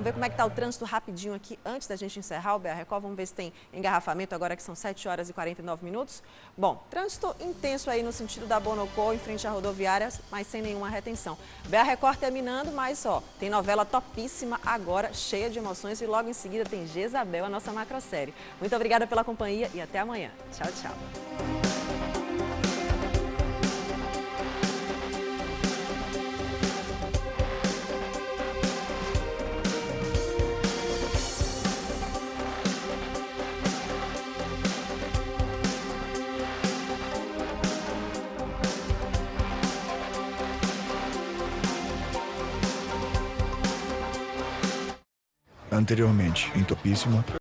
Vamos ver como é que está o trânsito rapidinho aqui antes da gente encerrar o BR Record. Vamos ver se tem engarrafamento agora que são 7 horas e 49 minutos. Bom, trânsito intenso aí no sentido da Bonocô em frente à rodoviária, mas sem nenhuma retenção. BR Record terminando, mas ó, tem novela topíssima agora, cheia de emoções e logo em seguida tem Jezabel, a nossa macrosérie. Muito obrigada pela companhia e até amanhã. Tchau, tchau. Anteriormente, em Topíssima.